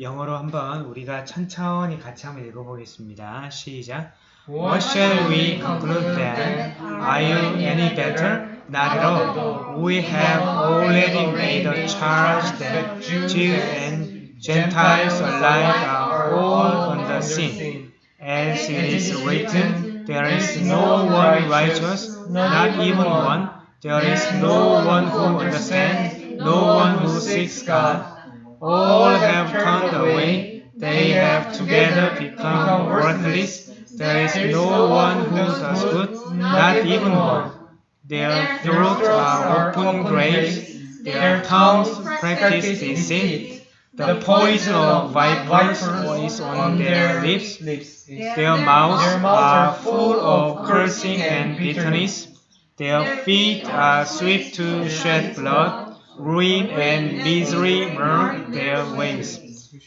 영어로 한번 우리가 천천히 같이 한번 읽어보겠습니다. 시작. What shall we conclude then? Are you any better? Not at all. We have already made a charge that Jews and Gentiles alike are all under sin. As it is written, there is no one righteous, not even one. There is no one who understands, no one who seeks God. All have turned away, they have together become worthless. There is no one who does good, not even one. Their throats are open graves, their tongues practice deceit. The poison of vipers is on their lips, their mouths are full of cursing and bitterness. Their feet are swift to shed blood. Ruin and misery mark their ways.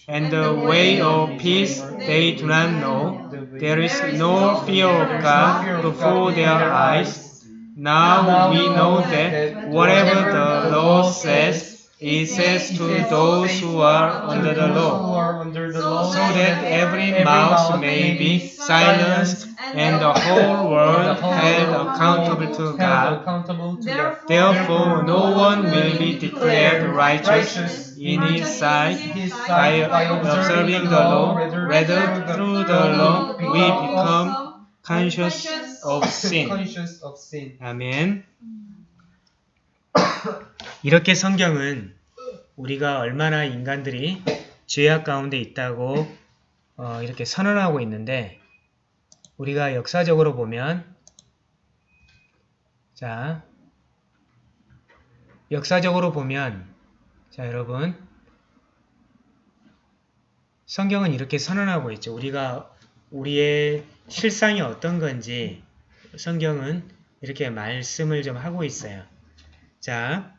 And the way of peace they do not know. There is no fear of God before their eyes. Now we know that whatever the law says, it says to those who are under the law, so that every mouth may be silenced and the whole world held accountable to God. Therefore, no one will be declared righteous in his sight by observing the law. Rather, through the law, we become conscious of sin. 아멘. 이렇게 성경은 우리가 얼마나 인간들이 죄악 가운데 있다고 어, 이렇게 선언하고 있는데 우리가 역사적으로 보면 자 역사적으로 보면 자 여러분 성경은 이렇게 선언하고 있죠. 우리가 우리의 실상이 어떤 건지 성경은 이렇게 말씀을 좀 하고 있어요. 자,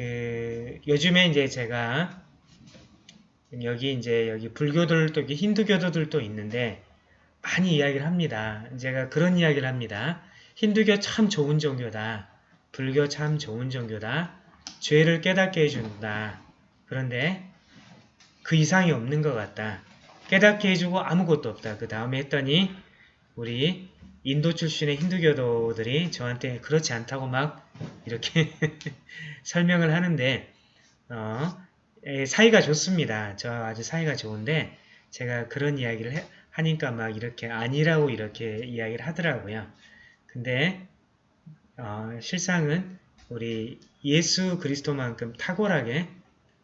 그 요즘에 이제 제가 여기 이제 여기 불교들도 힌두교도들도 있는데 많이 이야기를 합니다. 제가 그런 이야기를 합니다. 힌두교 참 좋은 종교다. 불교 참 좋은 종교다. 죄를 깨닫게 해준다. 그런데 그 이상이 없는 것 같다. 깨닫게 해주고 아무것도 없다. 그 다음에 했더니 우리 인도 출신의 힌두교도들이 저한테 그렇지 않다고 막 이렇게 설명을 하는데 어, 사이가 좋습니다. 저 아주 사이가 좋은데 제가 그런 이야기를 해, 하니까 막 이렇게 아니라고 이렇게 이야기를 하더라고요. 근데 어, 실상은 우리 예수 그리스도만큼 탁월하게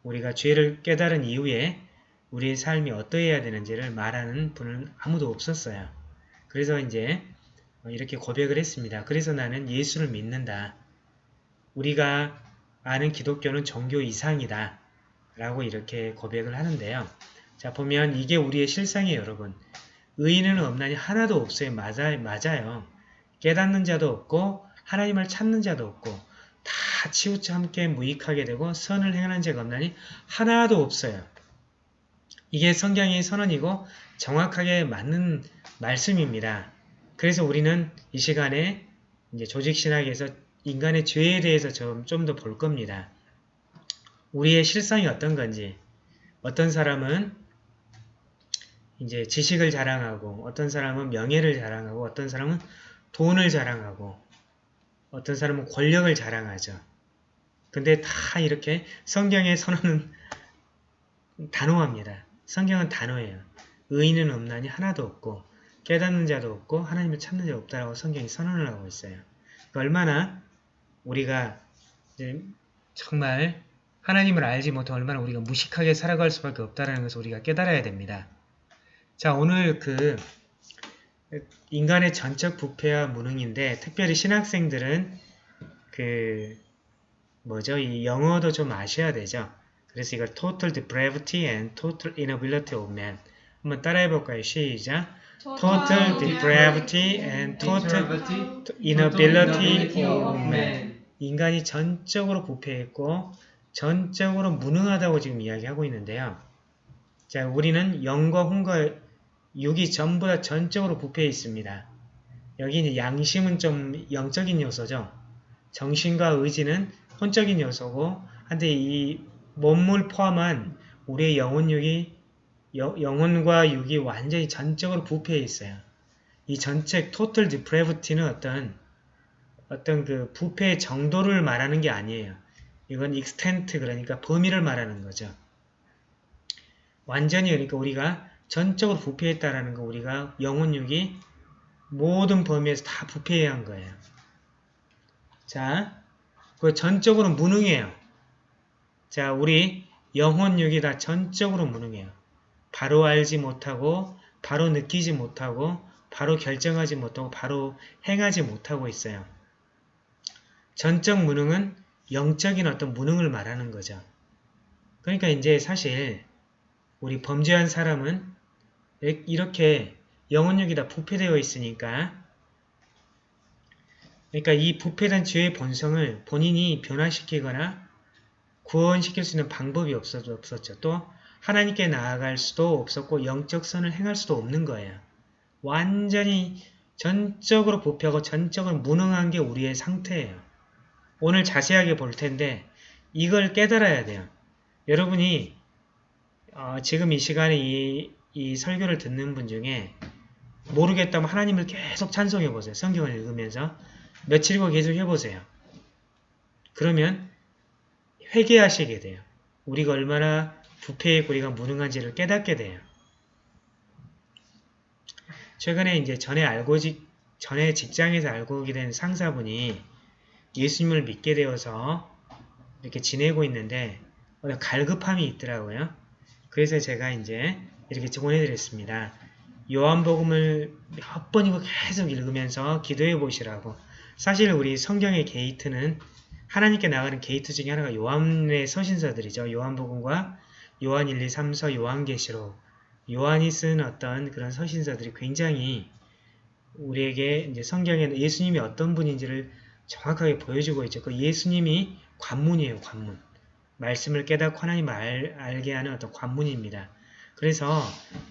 우리가 죄를 깨달은 이후에 우리의 삶이 어떠해야 되는지를 말하는 분은 아무도 없었어요. 그래서 이제 이렇게 고백을 했습니다. 그래서 나는 예수를 믿는다. 우리가 아는 기독교는 종교 이상이다. 라고 이렇게 고백을 하는데요. 자 보면 이게 우리의 실상이에요 여러분. 의인은 없나니 하나도 없어요. 맞아, 맞아요. 깨닫는 자도 없고 하나님을 찾는 자도 없고 다 치우쳐 함께 무익하게 되고 선을 행하는 자가 없나니 하나도 없어요. 이게 성경의 선언이고 정확하게 맞는 말씀입니다. 그래서 우리는 이 시간에 이제 조직신학에서 인간의 죄에 대해서 좀 더 볼 겁니다. 우리의 실상이 어떤 건지 어떤 사람은 이제 지식을 자랑하고 어떤 사람은 명예를 자랑하고 어떤 사람은 돈을 자랑하고 어떤 사람은 권력을 자랑하죠. 근데 다 이렇게 성경의 선언은 단호합니다. 성경은 단호해요. 의인은 없나니 하나도 없고 깨닫는 자도 없고 하나님을 찾는 자도 없다라고 성경이 선언을 하고 있어요. 그러니까 얼마나 우리가 정말 하나님을 알지 못한 얼마나 우리가 무식하게 살아갈 수밖에 없다는 것을 우리가 깨달아야 됩니다. 자 오늘 그 인간의 전적 부패와 무능인데 특별히 신학생들은 그 뭐죠 이 영어도 좀 아셔야 되죠. 그래서 이걸 total depravity and total inability of man 한번 따라해 볼까요? 시작. Total depravity and total inability of man. 인간이 전적으로 부패했고 전적으로 무능하다고 지금 이야기하고 있는데요. 자, 우리는 영과 혼과 육이 전부 다 전적으로 부패해 있습니다. 여기 이제 양심은 좀 영적인 요소죠. 정신과 의지는 혼적인 요소고, 한데 이 몸을 포함한 우리의 영혼육이 여- 영혼과 육이 완전히 전적으로 부패해 있어요. 이 전체 total depravity는 어떤 어떤 그 부패의 정도를 말하는 게 아니에요. 이건 extent 그러니까 범위를 말하는 거죠. 완전히 그러니까 우리가 전적으로 부패했다라는 거 우리가 영혼육이 모든 범위에서 다 부패해야 한 거예요. 자, 그 전적으로 무능해요. 자, 우리 영혼육이 다 전적으로 무능해요. 바로 알지 못하고, 바로 느끼지 못하고, 바로 결정하지 못하고, 바로 행하지 못하고 있어요. 전적 무능은 영적인 어떤 무능을 말하는 거죠. 그러니까 이제 사실 우리 범죄한 사람은 이렇게 영혼력이 다 부패되어 있으니까 그러니까 이 부패된 죄의 본성을 본인이 변화시키거나 구원시킬 수 있는 방법이 없었, 없었죠. 또 하나님께 나아갈 수도 없었고 영적 선을 행할 수도 없는 거예요. 완전히 전적으로 부패하고 전적으로 무능한 게 우리의 상태예요. 오늘 자세하게 볼 텐데 이걸 깨달아야 돼요. 여러분이 어, 지금 이 시간에 이, 이 설교를 듣는 분 중에 모르겠다면 하나님을 계속 찬송해 보세요. 성경을 읽으면서 며칠고 계속 해보세요. 그러면 회개하시게 돼요. 우리가 얼마나 부패의 우리가 무능한지를 깨닫게 돼요. 최근에 이제 전에 알고 직 전에 직장에서 알고 오게 된 상사분이 예수님을 믿게 되어서 이렇게 지내고 있는데 갈급함이 있더라고요. 그래서 제가 이제 이렇게 보내드렸습니다. 요한복음을 몇 번이고 계속 읽으면서 기도해 보시라고. 사실 우리 성경의 게이트는 하나님께 나가는 게이트 중에 하나가 요한의 서신서들이죠. 요한복음과 요한 1, 2, 3서, 요한계시록, 요한이 쓴 어떤 그런 서신서들이 굉장히 우리에게 이제 성경에 예수님이 어떤 분인지를 정확하게 보여주고 있죠. 그 예수님이 관문이에요. 관문. 말씀을 깨닫고 하나님을 알, 알게 하는 어떤 관문입니다. 그래서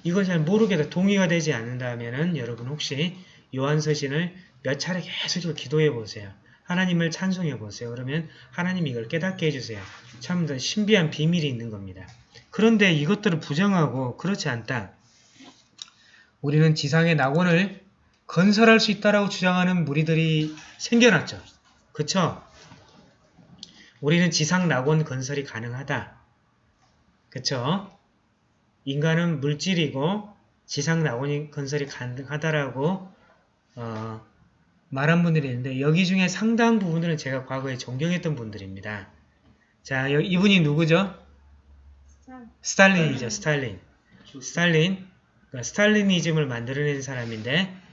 이걸 잘 모르게 동의가 되지 않는다면 여러분 혹시 요한서신을 몇 차례 계속 기도해 보세요. 하나님을 찬송해 보세요. 그러면 하나님이 이걸 깨닫게 해주세요. 참 신비한 비밀이 있는 겁니다. 그런데 이것들을 부정하고 그렇지 않다. 우리는 지상의 낙원을 건설할 수 있다라고 주장하는 무리들이 생겨났죠. 그쵸? 우리는 지상 낙원 건설이 가능하다. 그쵸? 인간은 물질이고 지상 낙원 건설이 가능하다라고 어, 말한 분들이 있는데 여기 중에 상당 부분들은 제가 과거에 존경했던 분들입니다. 자, 이분이 누구죠? 스탈린이죠. 스탈린. 스탈린. 그러니까 스탈리니즘을 만들어낸 사람인데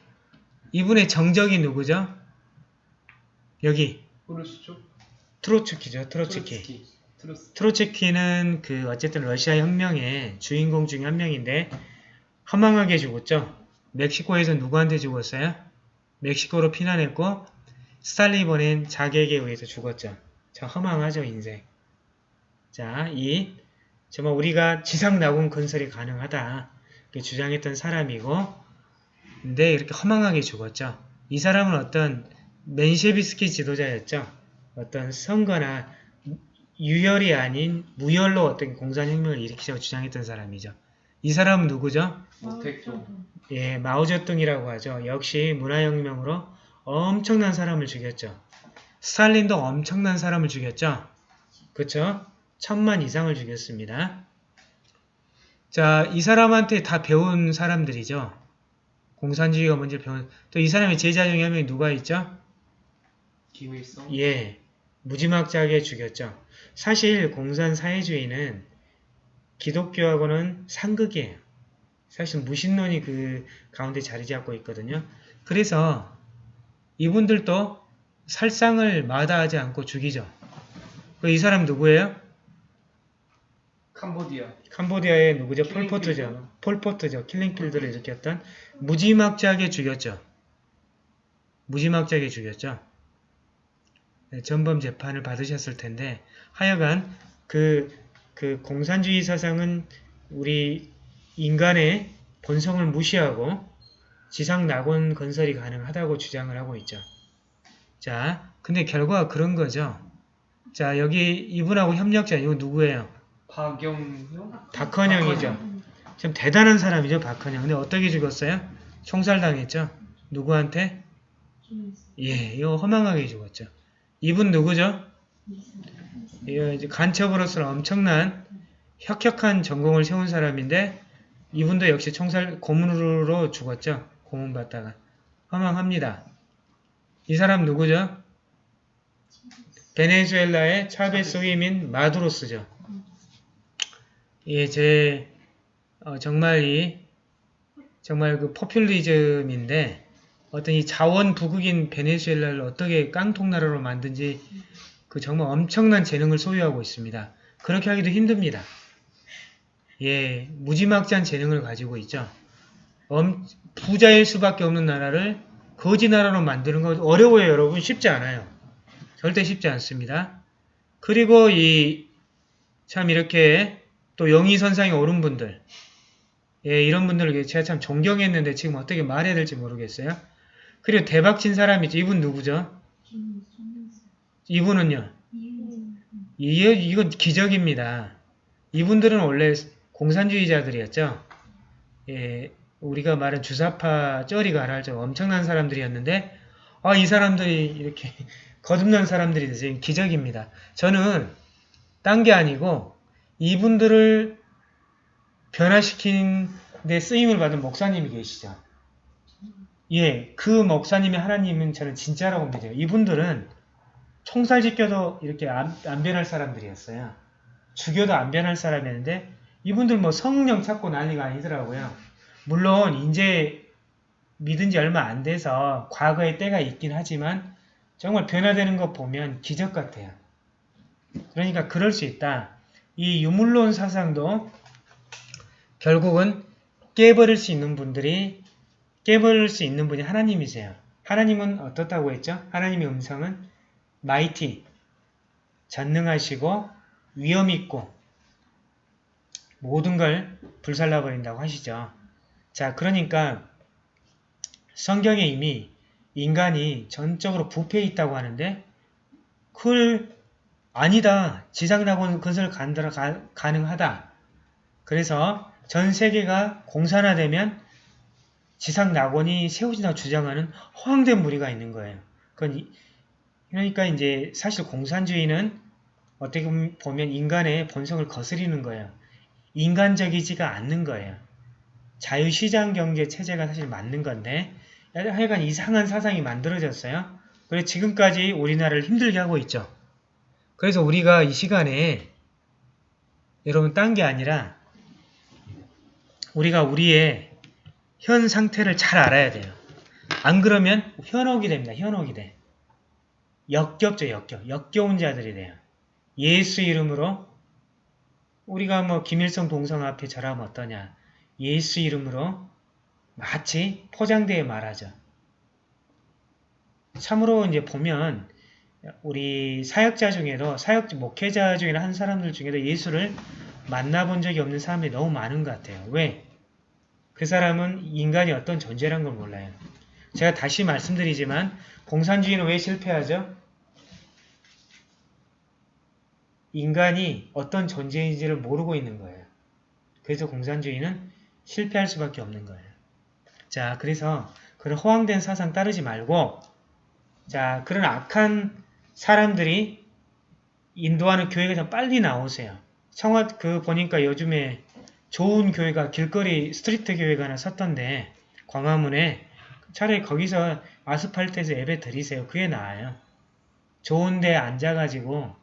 이분의 정적이 누구죠? 여기. 트로츠키죠. 트로츠키. 트로츠키는 그 어쨌든 러시아 혁명의 주인공 중에 한 명인데 허망하게 죽었죠. 멕시코에서 누구한테 죽었어요? 멕시코로 피난했고 스탈린이 보낸 자객에 의해서 죽었죠. 참 허망하죠 인생. 자, 이 정말 우리가 지상 낙원 건설이 가능하다 주장했던 사람이고 근데 이렇게 허망하게 죽었죠. 이 사람은 어떤 맨셰비스키 지도자였죠. 어떤 선거나 유혈이 아닌 무혈로 어떤 공산혁명을 일으키자고 주장했던 사람이죠. 이 사람은 누구죠? 예, 마오쩌둥이라고 하죠. 역시 문화혁명으로 엄청난 사람을 죽였죠. 스탈린도 엄청난 사람을 죽였죠. 그쵸? 천만 이상을 죽였습니다. 자, 이 사람한테 다 배운 사람들이죠. 공산주의가 먼저 배운, 또이 사람의 제자 중에 한 명이 누가 있죠? 김일성? 예, 무지막지하게 죽였죠. 사실 공산사회주의는 기독교하고는 상극이에요. 사실 무신론이 그 가운데 자리 잡고 있거든요. 그래서 이분들도 살상을 마다하지 않고 죽이죠. 그이 사람 누구예요? 캄보디아. 캄보디아의 누구죠? 폴포트죠. 폴포트죠. 킬링필드를 일으켰던 무지막지하게 죽였죠. 무지막지하게 죽였죠. 네, 전범 재판을 받으셨을 텐데 하여간 그, 그 공산주의 사상은 우리 인간의 본성을 무시하고 지상 낙원 건설이 가능하다고 주장을 하고 있죠. 자, 근데 결과가 그런 거죠. 자, 여기 이분하고 협력자, 이거 누구예요? 박영형? 박헌영이죠. 좀 대단한 사람이죠, 박헌영. 근데 어떻게 죽었어요? 총살당했죠. 누구한테? 예, 이거 허망하게 죽었죠. 이분 누구죠? 이거 이제 간첩으로서 엄청난 혁혁한 전공을 세운 사람인데 이분도 역시 총살 고문으로 죽었죠. 고문 받다가 허망합니다. 이 사람 누구죠? 베네수엘라의 차베스 후이민 마두로스죠. 예, 제 어, 정말 이 정말 그 포퓰리즘인데 어떤 이 자원 부국인 베네수엘라를 어떻게 깡통 나라로 만든지 그 정말 엄청난 재능을 소유하고 있습니다. 그렇게 하기도 힘듭니다. 예, 무지막지한 재능을 가지고 있죠. 엄, 부자일 수밖에 없는 나라를 거지 나라로 만드는 거 어려워요, 여러분. 쉽지 않아요. 절대 쉽지 않습니다. 그리고 이 참 이렇게 또 영의선상에 오른 분들 예, 이런 분들을 제가 참 존경했는데 지금 어떻게 말해야 될지 모르겠어요. 그리고 대박 친 사람이죠. 이분 누구죠? 이분은요. 이, 이건 기적입니다. 이분들은 원래 공산주의자들이었죠. 예, 우리가 말한 주사파 쩌리가 알죠. 엄청난 사람들이었는데 아, 이 사람들이 이렇게 거듭난 사람들이 됐어요. 기적입니다. 저는 딴 게 아니고 이분들을 변화시킨 데 쓰임을 받은 목사님이 계시죠. 예, 그 목사님의 하나님은 저는 진짜라고 믿어요. 이분들은 총살 지켜도 이렇게 안, 안 변할 사람들이었어요. 죽여도 안 변할 사람이었는데 이분들 뭐 성령 찾고 난리가 아니더라고요. 물론 이제 믿은 지 얼마 안 돼서 과거의 때가 있긴 하지만 정말 변화되는 거 보면 기적 같아요. 그러니까 그럴 수 있다. 이 유물론 사상도 결국은 깨버릴 수 있는 분들이 깨버릴 수 있는 분이 하나님이세요. 하나님은 어떻다고 했죠? 하나님의 음성은 마이티, 전능하시고 위엄있고 모든 걸 불살라버린다고 하시죠. 자, 그러니까 성경에 이미 인간이 전적으로 부패해 있다고 하는데 그걸 아니다. 지상낙원 건설 가능하다. 그래서 전 세계가 공산화되면 지상낙원이 세워진다고 주장하는 허황된 무리가 있는 거예요. 그러니까 이제 사실 공산주의는 어떻게 보면 인간의 본성을 거스리는 거예요. 인간적이지가 않는 거예요. 자유시장 경제 체제가 사실 맞는 건데 하여간 이상한 사상이 만들어졌어요. 그래서 지금까지 우리나라를 힘들게 하고 있죠. 그래서 우리가 이 시간에 여러분 딴 게 아니라 우리가 우리의 현 상태를 잘 알아야 돼요. 안 그러면 현혹이 됩니다. 현혹이 돼. 역겹죠. 역겹. 역겨운 자들이 돼요. 예수 이름으로 우리가 뭐 김일성 동상 앞에 절하면 어떠냐. 예수 이름으로 마치 포장되어 말하죠. 참으로 이제 보면 우리 사역자 중에도 사역 목회자 중에나 한 사람들 중에도 예수를 만나본 적이 없는 사람이 너무 많은 것 같아요. 왜? 그 사람은 인간이 어떤 존재란 걸 몰라요. 제가 다시 말씀드리지만 공산주의는 왜 실패하죠? 인간이 어떤 존재인지를 모르고 있는 거예요. 그래서 공산주의는 실패할 수밖에 없는 거예요. 자, 그래서 그런 허황된 사상 따르지 말고 자, 그런 악한 사람들이 인도하는 교회가 좀 빨리 나오세요. 청와 그 보니까 요즘에 좋은 교회가 길거리 street 교회가 하나 섰던데 광화문에 차라리 거기서 아스팔트에서 예배 드리세요. 그게 나아요. 좋은 데 앉아가지고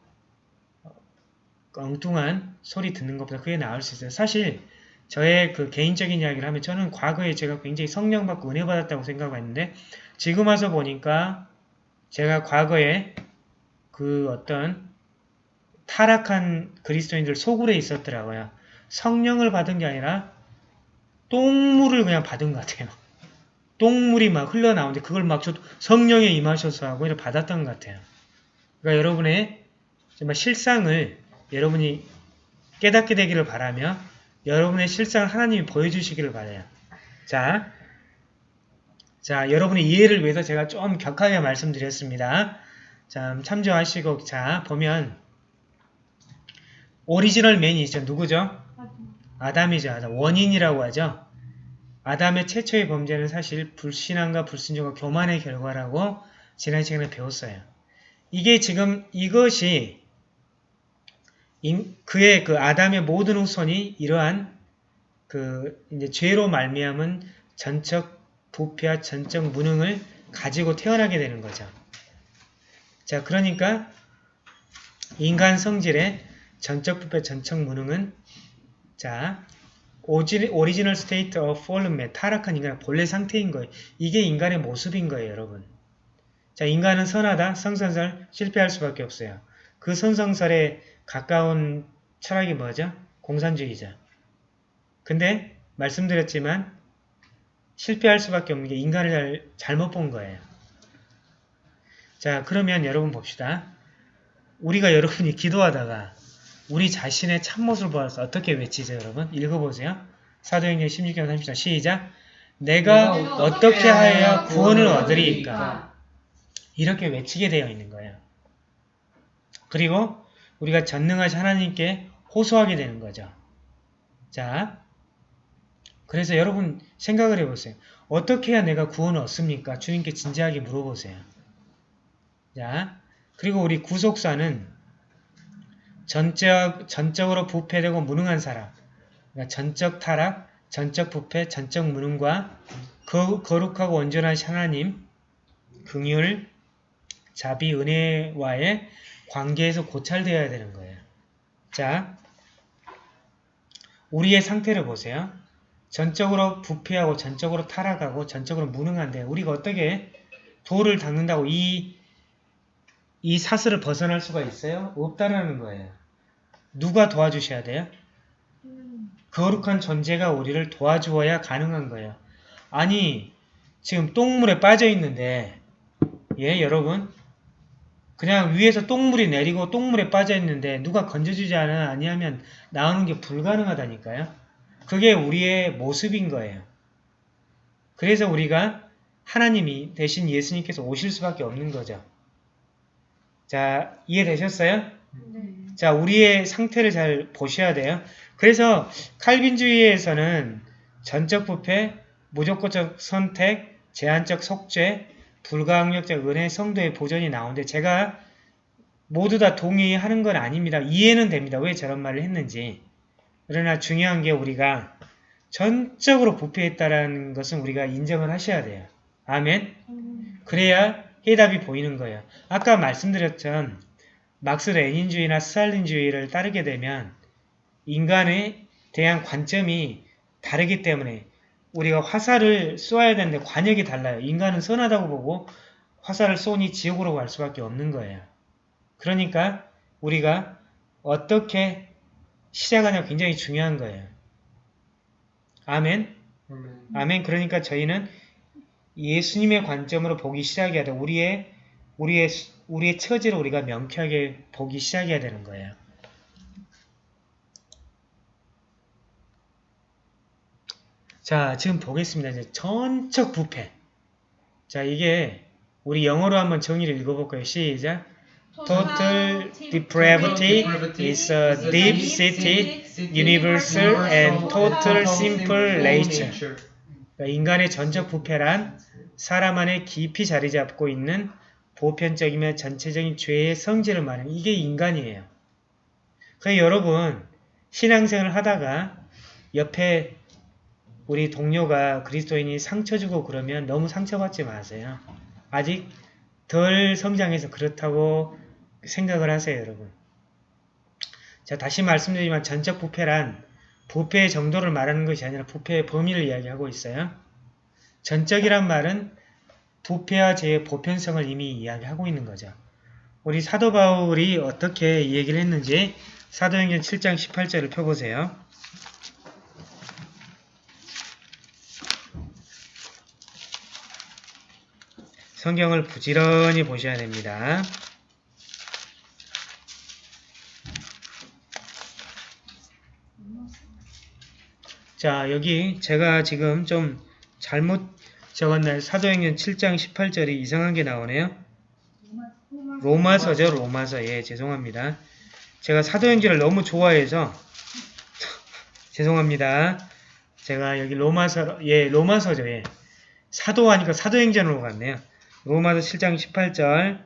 엉뚱한 소리 듣는 것보다 그게 나을 수 있어요. 사실 저의 그 개인적인 이야기를 하면 저는 과거에 제가 굉장히 성령 받고 은혜 받았다고 생각했는데 지금 와서 보니까 제가 과거에 그 어떤 타락한 그리스도인들 속으로 있었더라고요. 성령을 받은 게 아니라 똥물을 그냥 받은 것 같아요. 똥물이 막 흘러나오는데 그걸 막 성령에 임하셔서 하고 이렇게 받았던 것 같아요. 그러니까 여러분의 정말 실상을 여러분이 깨닫게 되기를 바라며 여러분의 실상을 하나님이 보여주시기를 바라요. 자, 자 여러분의 이해를 위해서 제가 좀 격하게 말씀드렸습니다. 자 참조하시고 자 보면 오리지널 맨이 있죠. 누구죠? 아담이죠. 아담. 원인이라고 하죠. 아담의 최초의 범죄는 사실 불신앙과 불순종과 교만의 결과라고 지난 시간에 배웠어요. 이게 지금 이것이 인- 그의 그 아담의 모든 후손이 이러한 그 이제 죄로 말미암은 전적 부패와 전적 무능을 가지고 태어나게 되는 거죠. 자, 그러니까 인간 성질의 전적 부패, 전적 무능은 자, original state of fallen의 타락한 인간의 본래 상태인 거예요. 이게 인간의 모습인 거예요, 여러분. 자, 인간은 선하다, 성선설, 실패할 수밖에 없어요. 그 선성설에 가까운 철학이 뭐죠? 공산주의자. 근데 말씀드렸지만 실패할 수밖에 없는 게 인간을 잘, 잘못 본 거예요. 자, 그러면 여러분 봅시다. 우리가 여러분이 기도하다가 우리 자신의 참모습을 보아서 어떻게 외치죠, 여러분? 읽어보세요. 사도행전 16장 30절 시작. 내가 어떻게 하여야 구원을 얻으리까? 이렇게 외치게 되어 있는 거예요. 그리고 우리가 전능하신 하나님께 호소하게 되는 거죠. 자, 그래서 여러분 생각을 해보세요. 어떻게 해야 내가 구원을 얻습니까? 주님께 진지하게 물어보세요. 자, 그리고 우리 구속사는 전적, 전적으로 부패되고 무능한 사람, 그러니까 전적 타락, 전적 부패, 전적 무능과 거, 거룩하고 온전한 하나님, 긍휼, 자비, 은혜와의 관계에서 고찰되어야 되는 거예요. 자, 우리의 상태를 보세요. 전적으로 부패하고 전적으로 타락하고 전적으로 무능한데 우리가 어떻게 도를 닦는다고 이, 이 사슬을 벗어날 수가 있어요? 없다라는 거예요. 누가 도와주셔야 돼요? 거룩한 존재가 우리를 도와주어야 가능한 거예요. 아니 지금 똥물에 빠져 있는데 예 여러분 그냥 위에서 똥물이 내리고 똥물에 빠져 있는데 누가 건져주지 아니하면 나오는 게 불가능하다니까요. 그게 우리의 모습인 거예요. 그래서 우리가 하나님이 대신 예수님께서 오실 수밖에 없는 거죠. 자 이해되셨어요? 자 우리의 상태를 잘 보셔야 돼요. 그래서 칼빈주의에서는 전적 부패, 무조건적 선택, 제한적 속죄, 불가항력적 은혜, 성도의 보존이 나오는데 제가 모두 다 동의하는 건 아닙니다. 이해는 됩니다. 왜 저런 말을 했는지. 그러나 중요한 게 우리가 전적으로 부패했다라는 것은 우리가 인정을 하셔야 돼요. 아멘. 그래야 해답이 보이는 거예요. 아까 말씀드렸던 막스 레닌주의나 스탈린주의를 따르게 되면 인간에 대한 관점이 다르기 때문에 우리가 화살을 쏘아야 되는데 관역이 달라요. 인간은 선하다고 보고 화살을 쏘니 지옥으로 갈 수밖에 없는 거예요. 그러니까 우리가 어떻게 시작하냐 굉장히 중요한 거예요. 아멘. 아멘. 아멘. 그러니까 저희는 예수님의 관점으로 보기 시작해야 돼. 우리의 우리의 우리의 처지를 우리가 명쾌하게 보기 시작해야 되는 거예요. 자, 지금 보겠습니다. 이제 전적 부패. 자, 이게 우리 영어로 한번 정의를 읽어볼까요? 시작. Total depravity is a deep-seated, universal and total simple nature. 그러니까 인간의 전적 부패란 사람 안에 깊이 자리 잡고 있는 보편적이며 전체적인 죄의 성질을 말하는 이게 인간이에요. 그래서 여러분 신앙생활을 하다가 옆에 우리 동료가 그리스도인이 상처 주고 그러면 너무 상처받지 마세요. 아직 덜 성장해서 그렇다고 생각을 하세요, 여러분. 자, 다시 말씀드리지만 전적 부패란 부패의 정도를 말하는 것이 아니라 부패의 범위를 이야기하고 있어요. 전적이란 말은 부패와 죄의 보편성을 이미 이야기하고 있는 거죠. 우리 사도 바울이 어떻게 이 얘기를 했는지 사도행전 7장 18절을 펴보세요. 성경을 부지런히 보셔야 됩니다. 자, 여기 제가 지금 좀 잘못 적었나요? 사도행전 7장 18절이 이상한 게 나오네요. 로마서죠, 로마서. 예, 죄송합니다. 제가 사도행전을 너무 좋아해서 죄송합니다. 제가 여기 로마서 예 로마서죠 예 사도하니까 사도행전으로 갔네요. 로마서 7장 18절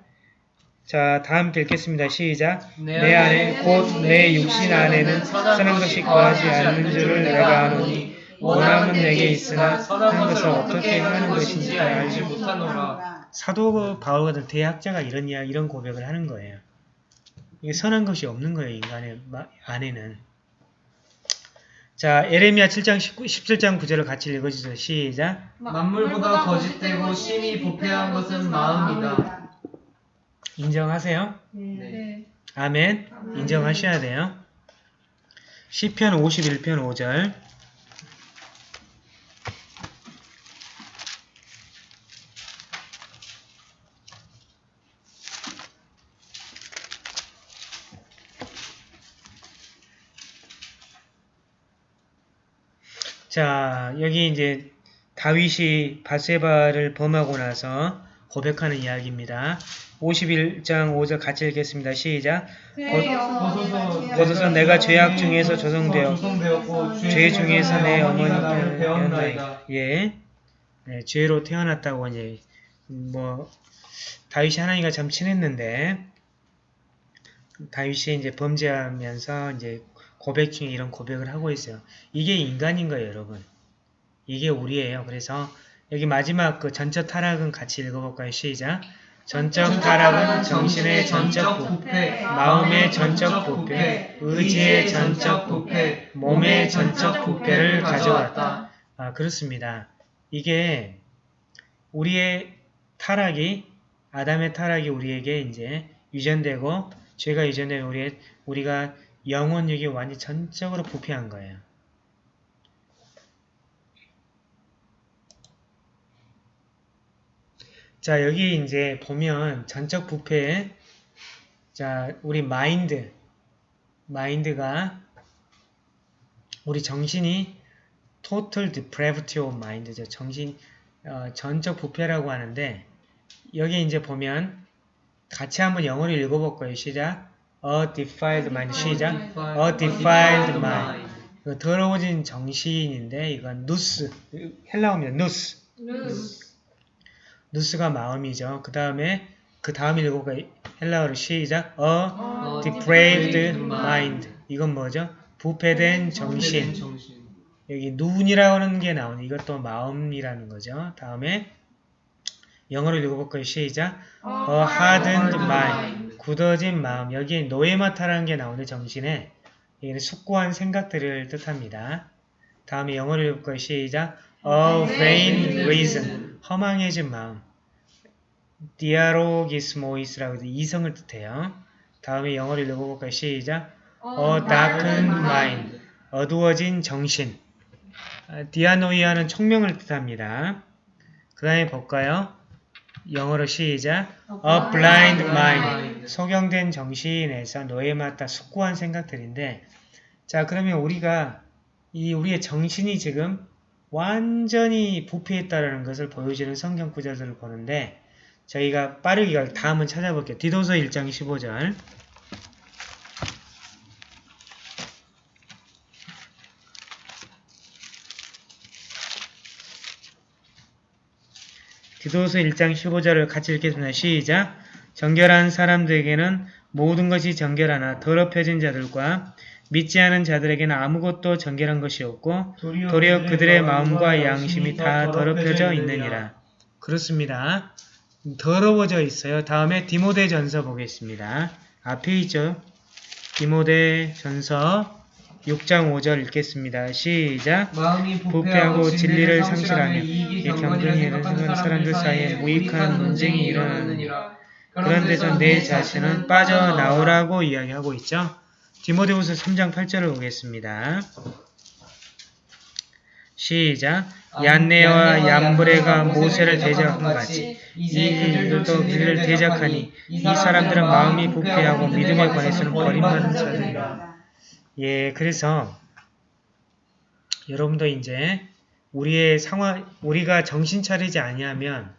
자 다음 읽겠습니다. 시작 내 안에 곧 내 육신 안에는 선한 것이 거하지 않는 줄을 내가 아노니 원함은 내게 있으나 선한 것을 어떻게 하는 것인지 알지 못하노라. 사도 바울 같은 대학자가 이런 이야 이런 고백을 하는 거예요. 이게 선한 것이 없는 거예요 인간의 마- 안에는. 자 에레미야 7장 19, 17장 9절을 같이 읽어주세요. 시작. 만물보다 거짓되고 심히 부패한 것은 마음이다. 인정하세요? 네. 아멘. 인정하셔야 돼요. 시편 51편 5절. 자, 여기 이제 다윗이 바세바를 범하고 나서 고백하는 이야기입니다. 51장 5절 같이 읽겠습니다. 시작. 벗어서 내가 죄악 중에서 조성되어 죄 중에서 내 어머니께 배웠나이다. 예. 네, 죄로 태어났다고 이제 뭐 다윗이 하나님과 참 친했는데 다윗이 이제 범죄하면서 이제 고백 중에 이런 고백을 하고 있어요. 이게 인간인 거예요, 여러분. 이게 우리예요. 그래서 여기 마지막 그 전적 타락은 같이 읽어볼까요? 시작. 전적 타락은 정신의 전적 부패, 마음의 전적 부패, 의지의 전적 부패, 몸의 전적 부패를 가져왔다. 아, 그렇습니다. 이게 우리의 타락이 아담의 타락이 우리에게 이제 유전되고 죄가 유전되면 우리의 우리가 영혼력이 완전 전적으로 부패한 거예요. 자, 여기 이제 보면 전적 부패 자, 우리 마인드 마인드가 우리 정신이 total depravity of mind죠. 정신 어, 전적 부패라고 하는데 여기 이제 보면 같이 한번 영어로 읽어볼 거예요. 시작. A defiled mind. 시작. A defiled mind. 이거 더러워진 정신인데 이건 누스. 헬라어입니다. 누스. 누스 가 마음이죠. 그 다음에 그 다음 읽어볼까요? 헬라어로 시작. A depraved mind. 이건 뭐죠? 부패된 정신. 여기 눈이라고 하는 게 나오네. 이것도 마음이라는 거죠. 다음에 영어로 읽어볼까요? 시작. A hardened mind. 굳어진 마음. 여기에 노에마타라는 게 나오는데 정신에 여기는 숙고한 생각들을 뜻합니다. 다음에 영어로 읽어볼까요? 시작. A vain reason. 허망해진 마음. dialogismois라고 해서 이성을 뜻해요. 다음에 영어로 읽어볼까요? 시작. A darkened mind. 어두워진 정신. 아, 디아노이아는 총명을 뜻합니다. 그 다음에 볼까요? 영어로 시작. A blind mind. 소경된 정신에서 노예 맞다 숙고한 생각들인데 자 그러면 우리가 이 우리의 정신이 지금 완전히 부패했다라는 것을 보여주는 성경 구절들을 보는데 저희가 빠르게 다음은 찾아볼게요. 디도서 1장 15절 디도서 1장 15절을 같이 읽겠습니다. 시작! 정결한 사람들에게는 모든 것이 정결하나 더럽혀진 자들과 믿지 않은 자들에게는 아무것도 정결한 것이 없고 도리어 그들의 마음과 양심이 다 더럽혀져 있느니라. 그렇습니다. 더러워져 있어요. 다음에 디모데 전서 보겠습니다. 앞에 있죠. 디모데 전서 6장 5절 읽겠습니다. 시작! 마음이 부패하고 진리를 상실하며 이 경건이 생각하는 사람들 사이에 무익한 논쟁이 일어나느니라. 그런 데서 내 자신은 빠져나오라고 이야기하고 있죠. 디모데후서 3장 8절을 보겠습니다. 시작. 얀네와 얀브레가 모세를 대적한 것 같이 이들도 그를 대적하니 이 사람들은 마음이 부패하고 믿음에 관해서는 버림받은 자들이라. 예, 그래서 여러분도 이제 우리의 상황, 우리가 정신 차리지 아니하면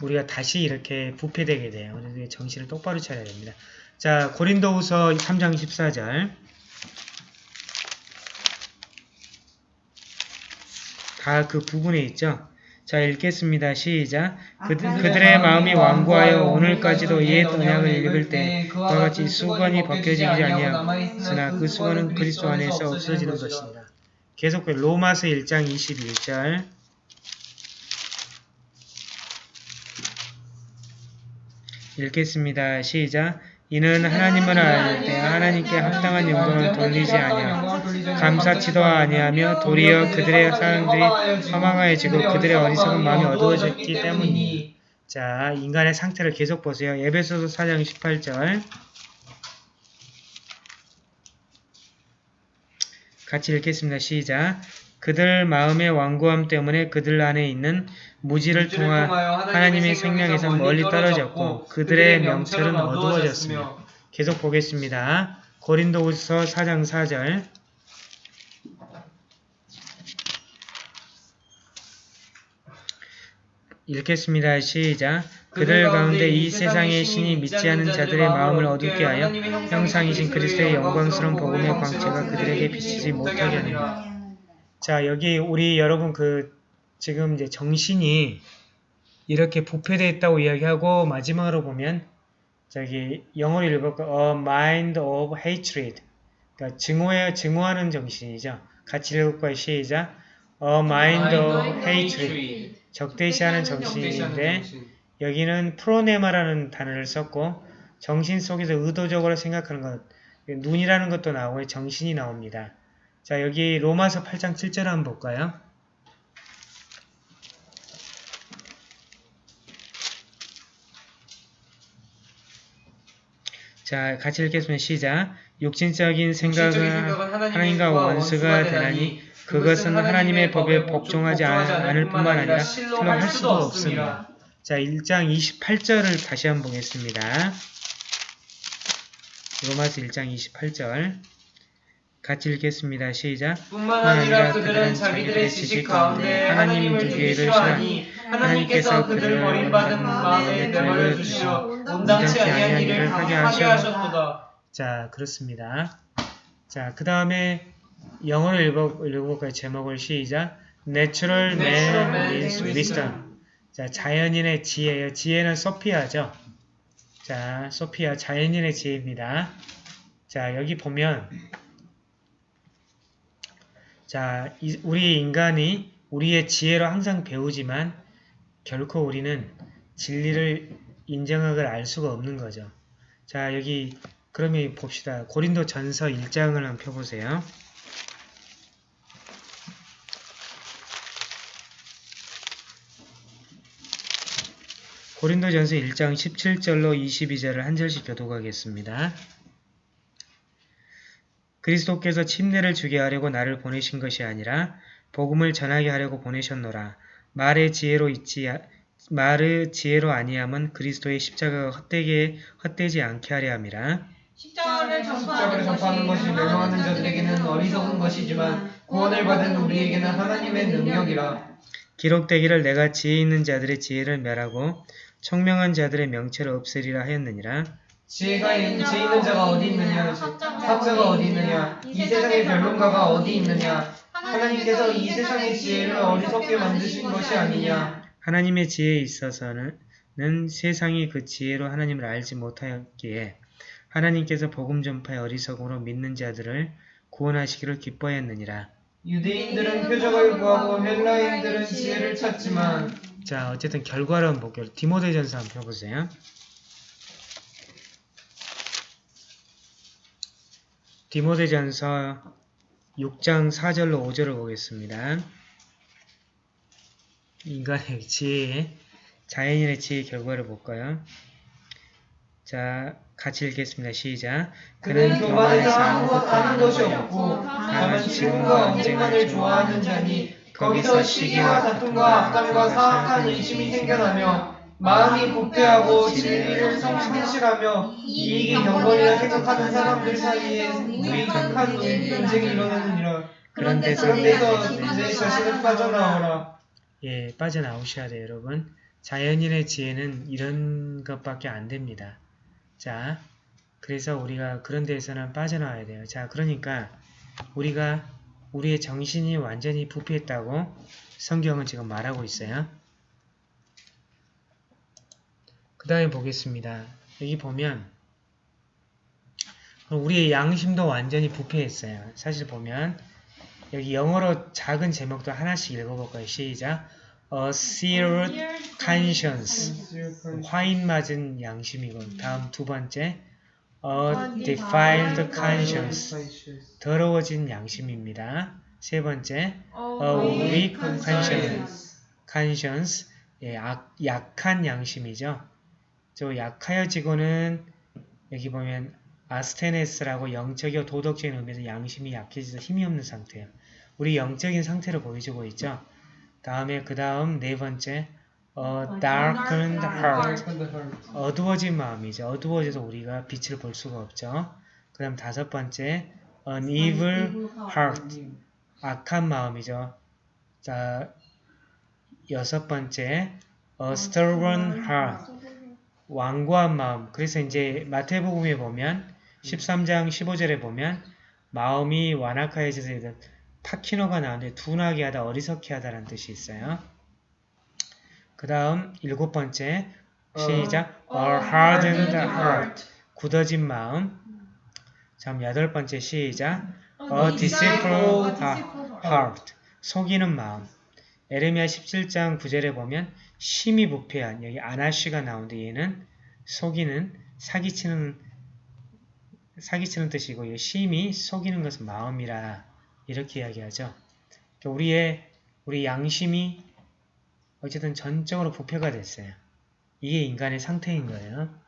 우리가 다시 이렇게 부패되게 돼요. 그래서 정신을 똑바로 차려야 됩니다. 자, 고린도후서 3장 14절. 다 그 부분에 있죠. 자, 읽겠습니다. 시작. 그, 그들의 마음이 완고하여 오늘까지도 옛 언약을 읽을 때 그와 같이 수건이 벗겨지지 아니하였으나 그 수건은 그리스도 안에서 없어지는 것입니다. 계속 로마서 1장 21절. 읽겠습니다. 시작. 이는 하나님을 알 때 하나님께 합당한 영광을 돌리지 아니하며 감사치도 아니하며 도리어 그들의 사람들이 허망하여지고 그들의 어리석은 마음이 어두워졌기 때문이니 자, 인간의 상태를 계속 보세요. 에베소서 4장 18절 같이 읽겠습니다. 시작. 그들 마음의 완고함 때문에 그들 안에 있는 무지를 통하 하나님의 생명에서 멀리 떨어졌고 그들의 명철은 어두워졌으며 계속 보겠습니다. 고린도후서 4장 4절 읽겠습니다. 시작. 그들 가운데 이 세상의 신이 믿지 않은 자들의 마음을 어둡게 하여 형상이신 그리스도의 영광스러운 복음의 광채가 그들에게 비치지 못하게 하느니라. 자, 여기 우리 여러분 그 지금 이제 정신이 이렇게 부패되어 있다고 이야기하고 마지막으로 보면 저기 영어로 읽을까 A mind of hatred 그러니까 증오해 증오하는 정신이죠. 같이 읽을까요? 시작. A mind of hatred 적대시하는 정신인데 여기는 프로네마라는 단어를 썼고 정신 속에서 의도적으로 생각하는 것 눈이라는 것도 나오고 정신이 나옵니다. 자 여기 로마서 8장 7절 한번 볼까요? 자 같이 읽겠습니다. 시작 육신적인 생각은 하나님과 원수가 되나니 그것은 하나님의 법에 복종하지 않을 뿐만 아니라 실로 할 수도 없습니다. 자 1장 28절을 다시 한번 보겠습니다. 로마서 1장 28절 같이 읽겠습니다. 시작. 뿐만 아니라 그들은 자기들의 지식 가운데 하나님을 두기를 싫어하니 하나님께서 그들을 버림받은 마음에 내버려 두시어 온당치 아니한 일을 하게 하셨도다. 자, 그렇습니다. 자, 그 다음에 영어로 읽어, 읽어볼까요? 제목을 시작. Natural man is wisdom. 자, 자연인의 지혜예요. 지혜는 소피아죠. 자, 소피아 자연인의 지혜입니다. 자, 여기 보면 자, 이, 우리 인간이 우리의 지혜로 항상 배우지만 결코 우리는 진리를 인정하걸 알 수가 없는 거죠. 자, 여기 그러면 봅시다. 고린도 전서 1장을 한번 펴보세요. 고린도전서 1장 17절로 22절을 한 절씩 교독하겠습니다. 그리스도께서 침례를 주게 하려고 나를 보내신 것이 아니라 복음을 전하게 하려고 보내셨노라. 말의 지혜로 있지 말의 지혜로 아니함은 그리스도의 십자가가 헛되게 헛되지 않게 하려 함이라. 십자가를 전파하는 것이 멸망하는 자들에게는 어리석은 것이지만 구원을 받은 우리에게는 하나님의 능력이라. 기록되기를 내가 지혜 있는 자들의 지혜를 멸하고 청명한 자들의 명체를 없애리라 하였느니라. 지혜가 있는, 지혜 있는 자가 어디 있느냐? 학자가 어디 있느냐? 이 세상의 변론가가 어디 있느냐? 하나님께서 이 세상의 지혜를 어리석게 만드신 것이 아니냐? 하나님의 지혜에 있어서는 세상이 그 지혜로 하나님을 알지 못하였기에 하나님께서 복음 전파의 어리석음으로 믿는 자들을 구원하시기를 기뻐했느니라. 유대인들은 표적을 구하고 헬라인들은 지혜를 찾지만 자 어쨌든 결과를 한번 볼게요. 디모데전서 한번 펴보세요. 디모데전서 6장 4절로 5절을 보겠습니다. 인간의 지혜, 자연인의 지혜 결과를 볼까요? 자, 같이 읽겠습니다. 시작. 그는 교만해서 아무것도 하는 것이 없고 다만 지금과 언쟁만을 좋아하는 자니 거기서 시기와 다툼과 악담과 사악한 의심이 생겨나며 마음이 부패하고 진리를 성실하며 이익이 경건이라 생각하는 사람들 사이에 무익한 논쟁이 일어나느니라. 그런 데서 내 자신을 빠져나오라. 예, 빠져나오셔야 돼요, 여러분. 자연인의 지혜는 이런 것밖에 안 됩니다. 자, 그래서 우리가 그런 데에서는 빠져나와야 돼요. 자, 그러니까 우리가 우리의 정신이 완전히 부패했다고 성경은 지금 말하고 있어요. 그 다음에 보겠습니다. 여기 보면 우리의 양심도 완전히 부패했어요. 사실 보면 여기 영어로 작은 제목도 하나씩 읽어볼까요? 시작! A seared conscience 화인 맞은 양심이고 다음 두 번째 A defiled conscience 더러워진 양심입니다. 세 번째 A weak conscience conscience 예, 악, 약한 양심이죠. 저 약하여지고는 여기 보면 아스테네스라고 영적이고 도덕적인 의미에서 양심이 약해져서 힘이 없는 상태예요. 우리 영적인 상태를 보여주고 있죠. 다음에 그 다음 네 번째 a darkened heart 어두워진 마음이죠. 어두워져서 우리가 빛을 볼 수가 없죠. 그 다음 다섯 번째 an evil heart 악한 마음이죠. 자 여섯 번째 a stubborn heart 완고한 마음. 그래서 이제 마태복음에 보면 13장 15절에 보면 마음이 완악하여져서 파키노가 나오는데 둔하게 하다 어리석게 하다라는 뜻이 있어요. 그 다음 일곱 번째 시작. A hardened heart. 굳어진 마음. 다음 여덟 번째 시작. A deceitful heart. 속이는 마음. 에레미야 17장 9절에 보면 심히 부패한 여기 아나시가 나오는데 얘는 속이는 사기치는 사기치는 뜻이고 이 심히 속이는 것은 마음이라 이렇게 이야기하죠. 그러니까 우리의 우리 양심이 어쨌든 전적으로 부패가 됐어요. 이게 인간의 상태인 거예요.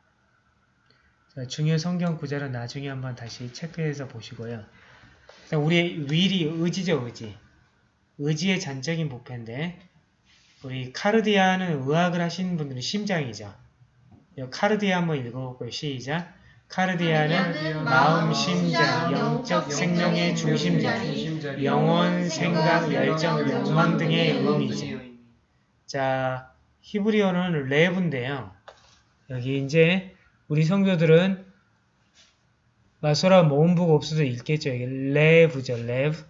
자, 중요 성경 구절은 나중에 한번 다시 체크해서 보시고요. 우리의 윌이 의지죠, 의지. 의지의 전적인 부패인데 우리 καρδία는 의학을 하시는 분들은 심장이죠. καρδία 한번 읽어볼까요? 시작. καρδία는 마음, 심장, 영적 생명의 중심자, 영혼, 생각, 열정, 욕망 등의 의미죠. 자, 히브리어는 לב인데요. 여기 이제 우리 성도들은 마소라 모음부가 없어도 읽겠죠. 여기 לב죠. לב.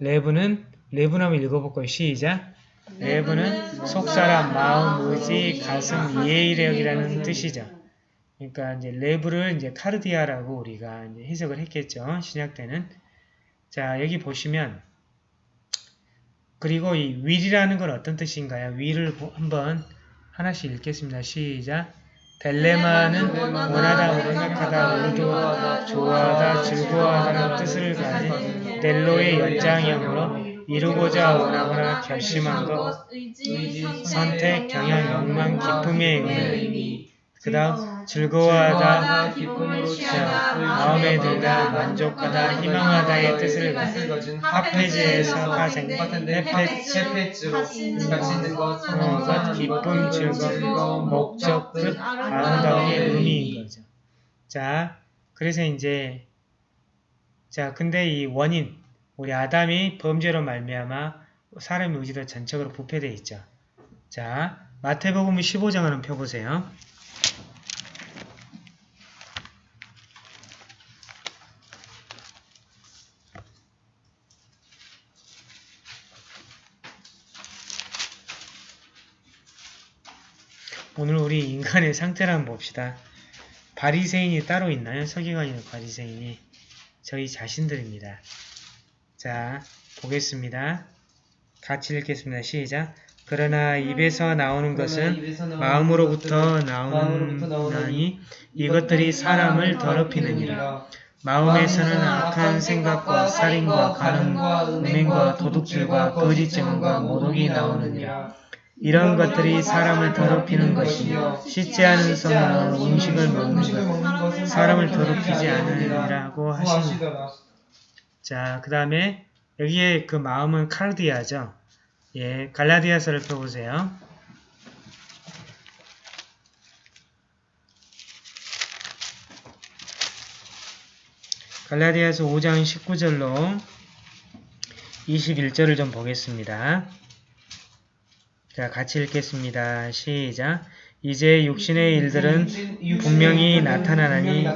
레브는 레브나면 읽어볼까요? 시작. 레브는 속사람, 마음, 의지, 가슴, 이해력이라는 뜻이죠. 그러니까 이제 레브를 이제 카르디아라고 우리가 해석을 했겠죠. 신약 때는. 자, 여기 보시면 그리고 이 윌이라는 건 어떤 뜻인가요? 윌을 한번 하나씩 읽겠습니다. 시작. 델레마는 원하다, 생각하다, 의도하다, 좋아하다, 즐거워하다는 뜻을 가진 델로의 연장형으로 이루고자 원하거나 결심한 것, 선택, 경향, 욕망, 기쁨의 의미. 그 다음 즐거워하다, 기쁨으로 취하다, 마음에 들다, 만족하다, 희망하다의 뜻을 가진 하페지에서 파생, 가지는 것, 것, 기쁨, 즐거움, 목적, 뜻, 아름다움의 의미인 거죠. 자, 그래서 이제 자, 근데 이 원인, 우리 아담이 범죄로 말미암아 사람의 의지도 전적으로 부패되어 있죠. 자, 마태복음 15장 한번 펴보세요. 오늘 우리 인간의 상태를 한번 봅시다. 바리새인이 따로 있나요? 서기관이나 바리새인이 저희 자신들입니다. 자, 보겠습니다. 같이 읽겠습니다. 시작. 그러나 입에서 나오는 것은 마음으로부터 나오나니 이것들이 사람을 더럽히느니라. 마음에서는 악한 생각과 살인과 간음과 음행과 도둑질과 거짓 증언과 모독이 나오느니라. 이런 것들이 사람을 더럽히는 것이며 씻지 않은 손으로 음식을 먹는 것 사람을 더럽히지 않으리라고 하시니 자, 그 다음에 여기에 그 마음은 카르디아죠. 예, 갈라디아서를 펴보세요. 갈라디아서 5장 19절로 21절을 좀 보겠습니다. 자, 같이 읽겠습니다. 시작. 이제 육신의 일들은 분명히 나타나나니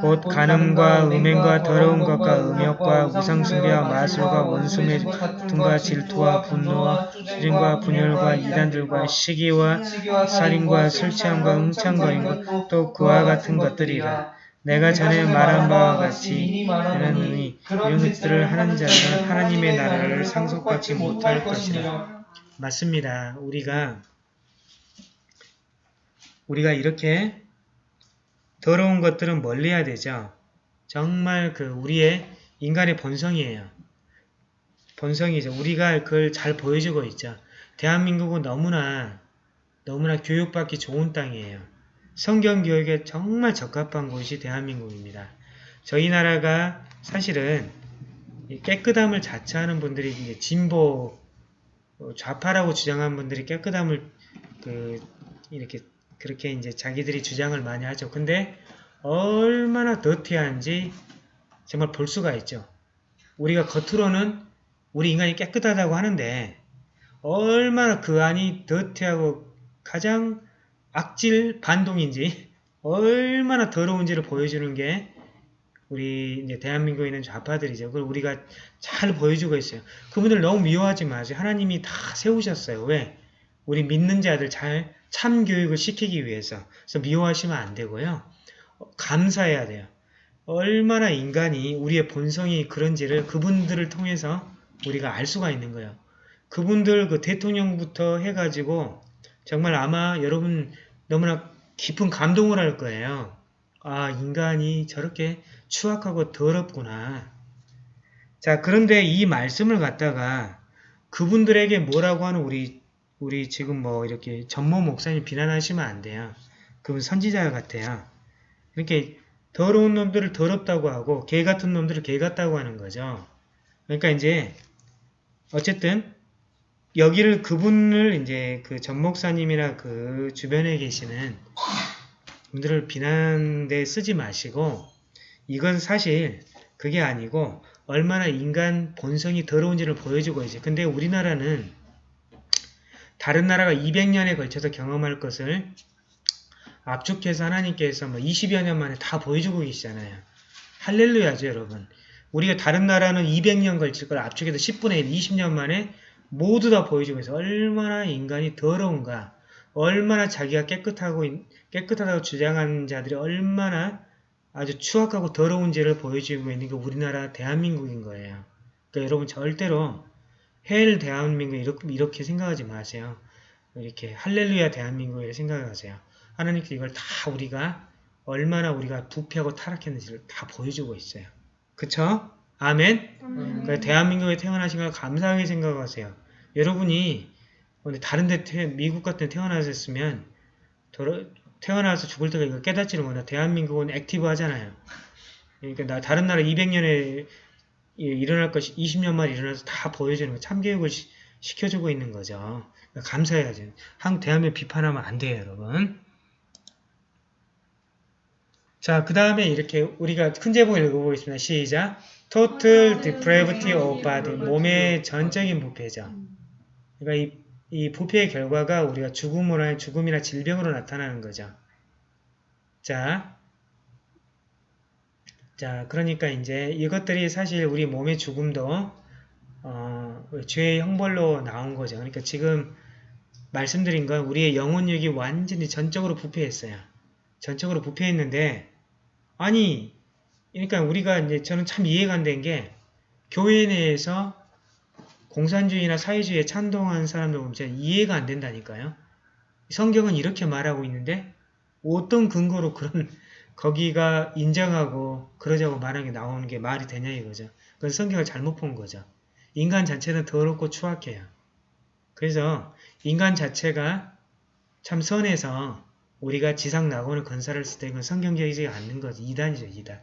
곧 간음과 음행과 더러운 것과 음욕과 우상숭배와 마술과 원수매 등과 질투와 분노와 수진과 분열과 이단들과 시기와 살인과 술취함과 응창거림과 또 그와 같은 것들이라 내가 전에 말한 바와 같이 이러느니 이런 것들을 하는 자는 하나님의 나라를 상속받지 못할 것이라 맞습니다. 우리가 우리가 이렇게 더러운 것들은 멀리해야 되죠. 정말 그 우리의 인간의 본성이에요. 본성이죠. 우리가 그걸 잘 보여주고 있죠. 대한민국은 너무나 너무나 교육받기 좋은 땅이에요. 성경 교육에 정말 적합한 곳이 대한민국입니다. 저희 나라가 사실은 이 깨끗함을 자처하는 분들이 이제 진보 어, 좌파라고 주장하는 분들이 깨끗함을 그 이렇게 그렇게 이제 자기들이 주장을 많이 하죠. 근데 얼마나 더티한지 정말 볼 수가 있죠. 우리가 겉으로는 우리 인간이 깨끗하다고 하는데 얼마나 그 안이 더티하고 가장 악질 반동인지 얼마나 더러운지를 보여주는 게 우리 이제 대한민국에 있는 좌파들이죠. 그걸 우리가 잘 보여주고 있어요. 그분들 너무 미워하지 마세요. 하나님이 다 세우셨어요. 왜? 우리 믿는 자들 잘 참교육을 시키기 위해서. 그래서 미워하시면 안 되고요. 어, 감사해야 돼요. 얼마나 인간이 우리의 본성이 그런지를 그분들을 통해서 우리가 알 수가 있는 거예요. 그분들 그 대통령부터 해가지고 정말 아마 여러분 너무나 깊은 감동을 할 거예요. 아 인간이 저렇게 추악하고 더럽구나. 자 그런데 이 말씀을 갖다가 그분들에게 뭐라고 하는 우리 우리 지금 뭐 이렇게 전모 목사님 비난하시면 안 돼요. 그분 선지자 같아요. 이렇게 더러운 놈들을 더럽다고 하고 개 같은 놈들을 개 같다고 하는 거죠. 그러니까 이제 어쨌든 여기를 그분을 이제 그 전 목사님이나 그 주변에 계시는 분들을 비난대 쓰지 마시고 이건 사실 그게 아니고 얼마나 인간 본성이 더러운지를 보여주고 있어요. 근데 우리나라는 다른 나라가 200년에 걸쳐서 경험할 것을 압축해서 하나님께서 뭐 20여 년 만에 다 보여주고 계시잖아요. 할렐루야죠, 여러분. 우리가 다른 나라는 200년 걸칠 걸 압축해서 10분의 1, 20년 만에 모두 다 보여주고 있어요. 얼마나 인간이 더러운가, 얼마나 자기가 깨끗하고 깨끗하다고 주장하는 자들이 얼마나 아주 추악하고 더러운지를 보여주고 있는 게 우리나라 대한민국인 거예요. 그러니까 여러분 절대로 헬 대한민국 이렇게, 이렇게 생각하지 마세요. 이렇게 할렐루야 대한민국을 생각하세요. 하나님께 이걸 다 우리가 얼마나 우리가 부패하고 타락했는지를 다 보여주고 있어요. 그쵸? 아멘? 그러니까 대한민국에 태어나신 걸 감사하게 생각하세요. 여러분이 다른 데 태, 미국 같은 데 태어나셨으면 태어나서 죽을 때가 이거 깨닫지를 못해. 대한민국은 active 하잖아요. 그러니까 나 다른 나라 200년에 일어날 것이 20년 만에 일어나서 다 보여주는 거 참교육을 시, 시켜주고 있는 거죠. 그러니까 감사해야죠. 한국 대한민국 비판하면 안 돼요, 여러분. 자, 그 다음에 이렇게 우리가 큰 제목 읽어보겠습니다. 시작. Total depravity of body. 몸의 전적인 부패죠. 그러니까 이, 이 부패의 결과가 우리가 죽음으로, 죽음이나 질병으로 나타나는 거죠. 자, 자, 그러니까 이제 이것들이 사실 우리 몸의 죽음도 어, 죄의 형벌로 나온 거죠. 그러니까 지금 말씀드린 건 우리의 영혼력이 완전히 전적으로 부패했어요. 전적으로 부패했는데 아니 그러니까 우리가 이제 저는 참 이해가 안 된 게 교회 내에서 공산주의나 사회주의에 찬동하는 사람들 보면 진짜 이해가 안 된다니까요. 성경은 이렇게 말하고 있는데 어떤 근거로 그런 거기가 인정하고 그러자고 말하는 게 나오는 게 말이 되냐 이거죠. 그건 성경을 잘못 본 거죠. 인간 자체는 더럽고 추악해요. 그래서 인간 자체가 참 선해서 우리가 지상 낙원을 했을 때 이건 성경적이지 않는 거죠. 이단이죠. 이단.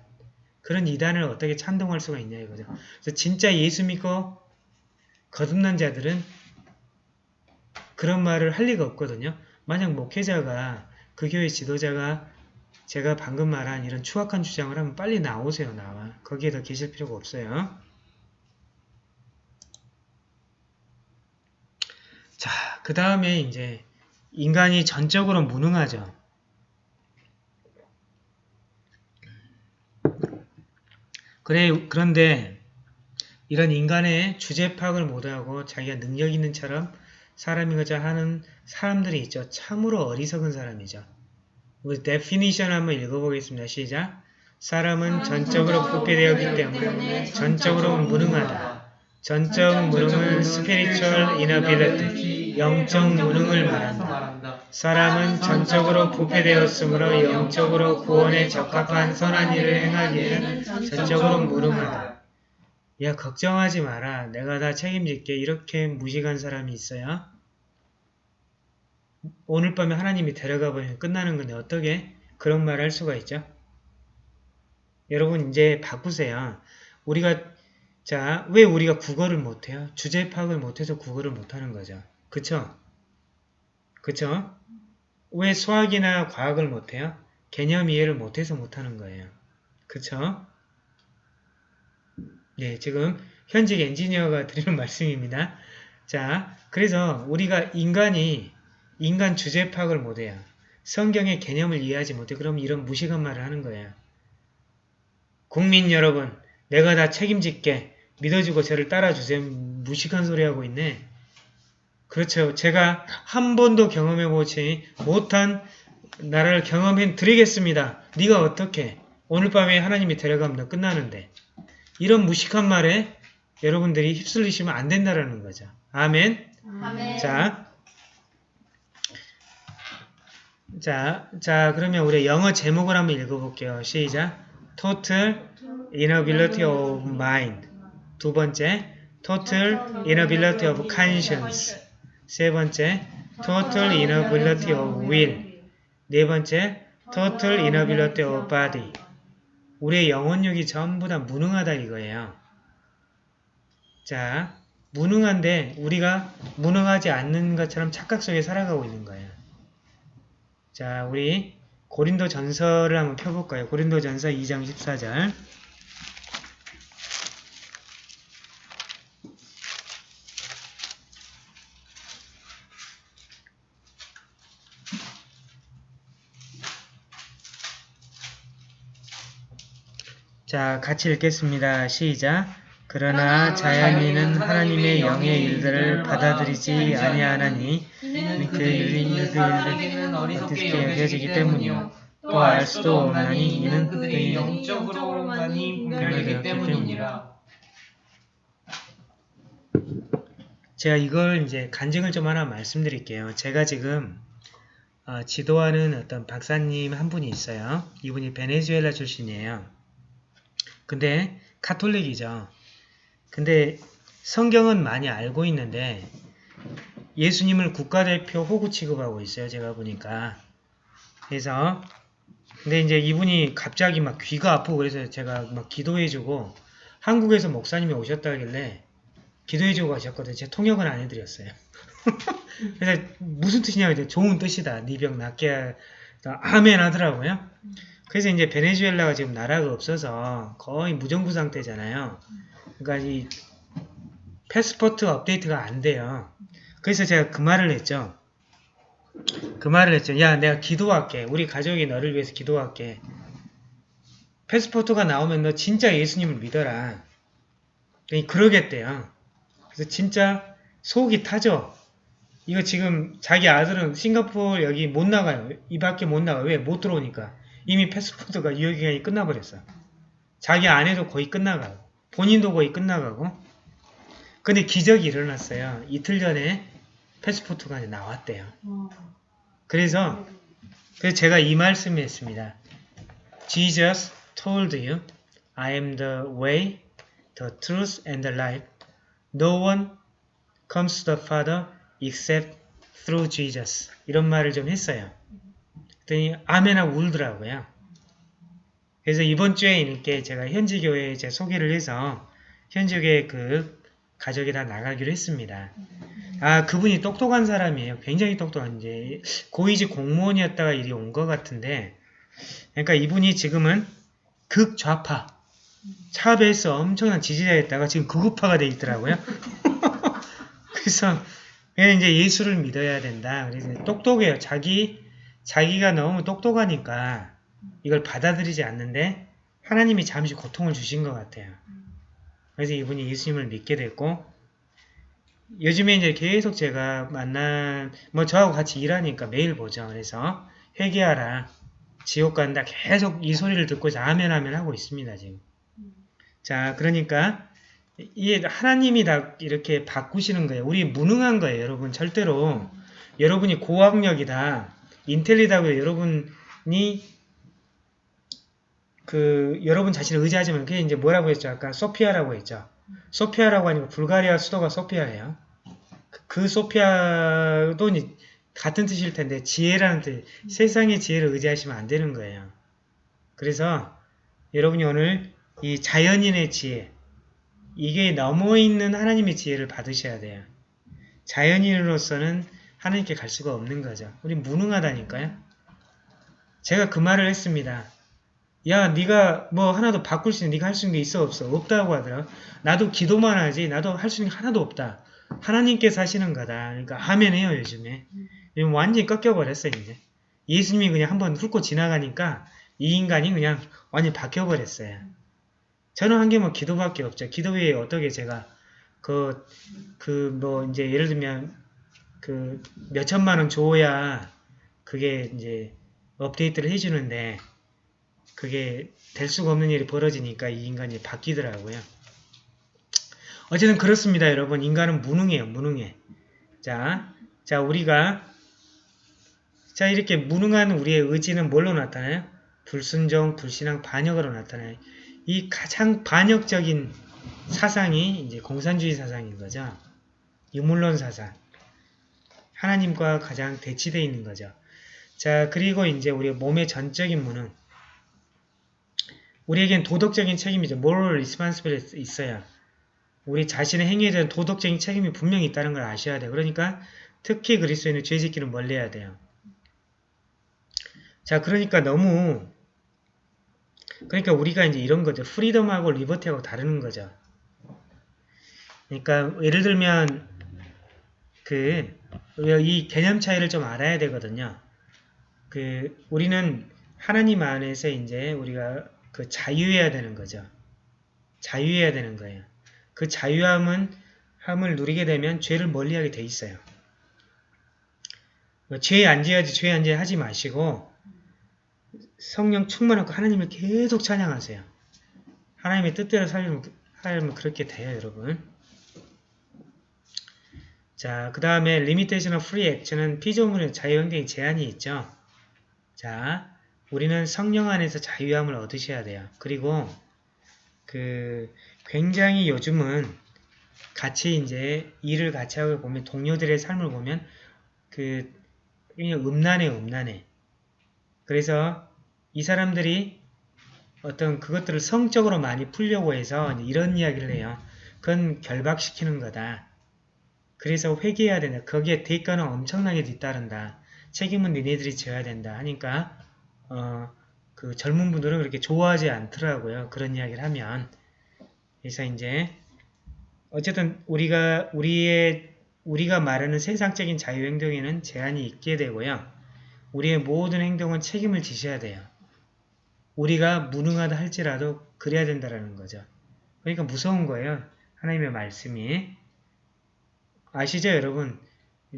그런 이단을 어떻게 찬동할 수가 있냐 이거죠. 그래서 진짜 예수 믿고 거듭난 자들은 그런 말을 할 리가 없거든요. 만약 목회자가 그 교회 지도자가 제가 방금 말한 이런 추악한 주장을 하면 빨리 나오세요. 나와. 거기에 더 계실 필요가 없어요. 자, 그 다음에 이제 인간이 전적으로 무능하죠. 그래, 그런데 이런 인간의 주제 파악을 못하고 자기가 능력 있는 처럼 사람이고자 하는 사람들이 있죠. 참으로 어리석은 사람이죠. 우리 definition 한번 읽어보겠습니다. 시작. 사람은 전적으로 부패되었기 때문에 전적으로 무능하다. 전적 무능은 spiritual inability, 영적 무능을 말한다. 사람은 전적으로 부패되었으므로 영적으로 구원에 적합한 선한 일을 행하기에는 전적으로 무능하다. 야 걱정하지 마라. 내가 다 책임질게. 이렇게 무식한 사람이 있어요? 오늘 밤에 하나님이 데려가 버리면 끝나는 건데 어떻게 그런 말을 할 수가 있죠? 여러분 이제 바꾸세요. 우리가 자, 왜 우리가 국어를 못해요? 주제 파악을 못해서 국어를 못하는 거죠. 그쵸? 그쵸? 왜 수학이나 과학을 못해요? 개념 이해를 못해서 못하는 거예요. 그쵸? 네, 지금 현직 엔지니어가 드리는 말씀입니다. 자, 그래서 우리가 인간이 인간 주제 파악을 못해요. 성경의 개념을 이해하지 못해. 그럼 이런 무식한 말을 하는 거예요. 국민 여러분, 내가 다 책임질게. 믿어주고 저를 따라주세요. 무식한 소리 하고 있네. 그렇죠. 제가 한 번도 경험해보지 못한 나라를 경험해 드리겠습니다. 네가 어떻게? 오늘 밤에 하나님이 데려가면 끝나는데. 이런 무식한 말에 여러분들이 휩쓸리시면 안 된다라는 거죠. 아멘. 아멘. 자, 자, 자, 그러면 우리 영어 제목을 한번 읽어볼게요. 시작. Total inability of mind. 두 번째, total inability of conscience. 세 번째, total inability of will. 네 번째, total inability of body. 우리의 영혼력이 전부 다 무능하다 이거예요. 자, 무능한데 우리가 무능하지 않는 것처럼 착각 속에 살아가고 있는 거예요. 자, 우리 고린도 전서를 한번 펴볼까요? 고린도 전서 2장 14절. 자, 같이 읽겠습니다. 시작. 그러나 자연인은 하나님의 영의 일들을 받아들이지 아니하나니 그 사람에게는 어떻게 어리석게 여겨지기 때문이요 또 알 수도 없나니 이는 그들이 영적으로만이 분별되기 때문이니라 제가 이걸 이제 간증을 좀 하나 말씀드릴게요. 제가 지금 어, 지도하는 어떤 박사님 한 분이 있어요. 이분이 베네수엘라 출신이에요. 근데 카톨릭이죠. 근데 성경은 많이 알고 있는데 예수님을 국가대표 호구 취급하고 있어요. 제가 보니까. 그래서 근데 이제 이분이 갑자기 막 귀가 아프고 그래서 제가 막 기도해주고 한국에서 목사님이 오셨다길래 기도해주고 가셨거든요. 제가 통역은 안 해드렸어요. 그래서 무슨 뜻이냐고 했더니 좋은 뜻이다. 네 병 낫게 하- 아멘 하더라고요. 그래서 이제 베네수엘라가 지금 나라가 없어서 거의 무정부 상태잖아요. 그러니까 이 패스포트 업데이트가 안 돼요. 그래서 제가 그 말을 했죠. 그 말을 했죠. 야, 내가 기도할게. 우리 가족이 너를 위해서 기도할게. 패스포트가 나오면 너 진짜 예수님을 믿어라. 그러겠대요. 그래서 진짜 속이 타죠. 이거 지금 자기 아들은 싱가포르 여기 못 나가요. 이 밖에 못 나가요. 왜? 못 들어오니까. 이미 패스포트가 유효기간이 끝나버렸어. 자기 아내도 거의 끝나가고 본인도 거의 끝나가고 근데 기적이 일어났어요. 이틀 전에 패스포트가 나왔대요. 그래서 그래서 제가 이 말씀을 했습니다. Jesus told you, I am the way, the truth, and the life. No one comes to the Father except through Jesus. 이런 말을 좀 했어요. 그랬더니 아멘하고 울더라고요. 그래서 이번 주에 이렇게 제가 현지 교회에 제 소개를 해서 현지 교회 그 가족이 다 나가기로 했습니다. 아 그분이 똑똑한 사람이에요. 굉장히 똑똑한 이제 고위직 공무원이었다가 일이 온 것 같은데 그러니까 이분이 지금은 극좌파 차베에서 엄청난 지지자였다가 지금 극우파가 돼 있더라고요. 그래서 그래서 이제 예수를 믿어야 된다. 그래서 똑똑해요. 자기 자기가 너무 똑똑하니까 이걸 받아들이지 않는데 하나님이 잠시 고통을 주신 것 같아요. 그래서 이분이 예수님을 믿게 됐고 요즘에 이제 계속 제가 만난 뭐 저하고 같이 일하니까 매일 보죠. 그래서 회개하라. 지옥 간다. 계속 이 소리를 듣고 아멘 하면 하고 있습니다. 지금. 자 그러니까 이게 하나님이 다 이렇게 바꾸시는 거예요. 우리 무능한 거예요. 여러분 절대로 여러분이 고학력이다. 인텔리다고 여러분이 그 여러분 자신을 의지하지만 그게 이제 뭐라고 했죠? 아까 소피아라고 했죠. 소피아라고 아니고 불가리아 수도가 소피아예요. 그- 그 소피아도 이- 같은 뜻일 텐데 지혜라는 뜻, 세상의 지혜를 의지하시면 안 되는 거예요. 그래서 여러분이 오늘 이 자연인의 지혜, 이게 넘어 있는 하나님의 지혜를 받으셔야 돼요. 자연인으로서는 하나님께 갈 수가 없는 거죠. 우리 무능하다니까요. 제가 그 말을 했습니다. 야, 네가 뭐 하나도 바꿀 수 있는, 네가 할 수 있는 게 있어 없어? 없다고 하더라. 나도 기도만 하지, 나도 할 수 있는 게 하나도 없다. 하나님께서 하시는 거다. 그러니까 아멘 해요, 요즘에. 요즘 완전히 꺾여버렸어, 이제. 예수님이 그냥 한번 훑고 지나가니까 이 인간이 그냥 완전히 바뀌어버렸어요. 저는 한 게 뭐 기도밖에 없죠. 기도 외에 어떻게 제가 그, 그 뭐 이제 예를 들면 그 몇천만 원 줘야 그게 이제 업데이트를 해주는데 그게 될 수가 없는 일이 벌어지니까 이 인간이 바뀌더라고요. 어쨌든 그렇습니다, 여러분. 인간은 무능해요, 무능해. 자, 자, 우리가, 자, 이렇게 무능한 우리의 의지는 뭘로 나타나요? 불순종, 불신앙, 반역으로 나타나요. 이 가장 반역적인 사상이 이제 공산주의 사상인 거죠. 유물론 사상. 하나님과 가장 대치되어 있는 거죠. 자, 그리고 이제 우리 몸의 전적인 무능. 우리에겐 도덕적인 책임이죠. moral responsibility 있어요. 우리 자신의 행위에 대한 도덕적인 책임이 분명히 있다는 걸 아셔야 돼요. 그러니까 특히 그리스도인은 죄짓기는 멀리해야 돼요. 자, 그러니까 너무 그러니까 우리가 이제 이런 거죠. 프리덤하고 리버티하고 다르는 거죠. 그러니까 예를 들면 그 이 개념 차이를 좀 알아야 되거든요. 그 우리는 하나님 안에서 이제 우리가 그 자유해야 되는 거죠. 자유해야 되는 거예요. 그 자유함은 함을 누리게 되면 죄를 멀리하게 돼 있어요. 죄안 지어야지 죄안 지어 하지 마시고 성령 충만하고 하나님을 계속 찬양하세요. 하나님의 뜻대로 살면, 살면 그렇게 돼요, 여러분. 자, 그 다음에 limitation of free action은 피조물의 자유행동에 제한이 있죠. 자, 우리는 성령 안에서 자유함을 얻으셔야 돼요. 그리고 그 굉장히 요즘은 같이 이제 일을 같이 하고 보면 동료들의 삶을 보면 그 음란해 음란해. 그래서 이 사람들이 어떤 그것들을 성적으로 많이 풀려고 해서 이런 이야기를 해요. 그건 결박시키는 거다. 그래서 회개해야 된다. 거기에 대가는 엄청나게 뒤따른다. 책임은 니네들이 져야 된다. 하니까 어, 그 젊은 분들은 그렇게 좋아하지 않더라고요. 그런 이야기를 하면. 그래서 이제 어쨌든 우리가 우리의 우리가 말하는 세상적인 자유행동에는 제한이 있게 되고요. 우리의 모든 행동은 책임을 지셔야 돼요. 우리가 무능하다 할지라도 그래야 된다라는 거죠. 그러니까 무서운 거예요. 하나님의 말씀이. 아시죠, 여러분?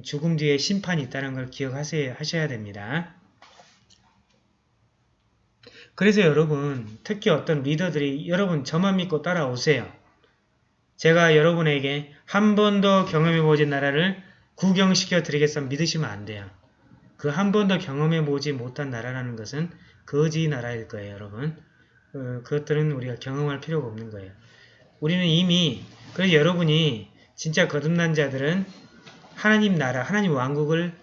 죽음 뒤에 심판이 있다는 걸 기억하셔야 하셔야 됩니다. 그래서 여러분, 특히 어떤 리더들이 여러분 저만 믿고 따라오세요. 제가 여러분에게 한 번도 경험해보진 나라를 구경시켜 드리겠어 믿으시면 안 돼요. 그 한 번도 경험해보지 못한 나라라는 것은 거지 나라일 거예요, 여러분. 어, 그것들은 우리가 경험할 필요가 없는 거예요. 우리는 이미 그래서 여러분이 진짜 거듭난 자들은 하나님 나라, 하나님 왕국을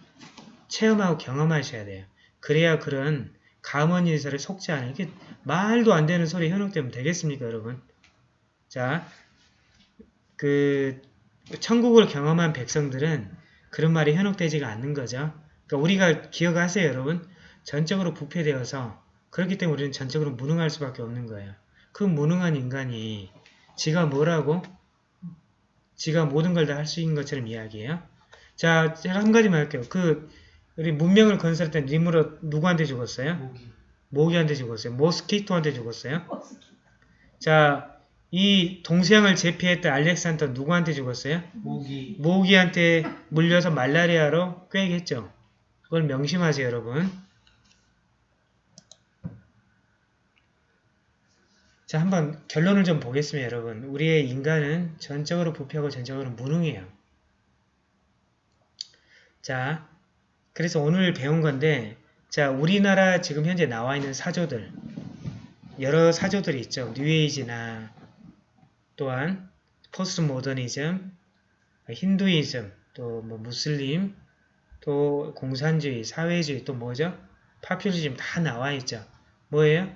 체험하고 경험하셔야 돼요. 그래야 그런 가문일설에 속지 않아요. 이게 말도 안 되는 소리 현혹되면 되겠습니까, 여러분? 자, 그 천국을 경험한 백성들은 그런 말이 현혹되지가 않는 거죠. 그러니까 우리가 기억하세요, 여러분. 전적으로 부패되어서 그렇기 때문에 우리는 전적으로 무능할 수밖에 없는 거예요. 그 무능한 인간이 지가 뭐라고? 지가 모든 걸 다 할 수 있는 것처럼 이야기해요. 자, 제가 한 가지만 할게요. 그 우리 문명을 건설했던 리무르 누구한테 죽었어요? 모기. 모기한테 죽었어요. 모스키토한테 죽었어요. 자, 이 동서양을 제패했던 알렉산더 누구한테 죽었어요? 모기. 모기한테 물려서 말라리아로 꾀겠죠. 그걸 명심하세요, 여러분. 자, 한번 결론을 좀 보겠습니다, 여러분. 우리의 인간은 전적으로 부패하고 전적으로 무능해요. 자, 그래서 오늘 배운 건데, 자, 우리나라 지금 현재 나와 있는 사조들, 여러 사조들이 있죠. 뉴에이지나 또한 포스트 모더니즘, 힌두이즘, 또 뭐 무슬림, 또 공산주의, 사회주의, 또 뭐죠? 파퓰리즘 다 나와 있죠. 뭐예요?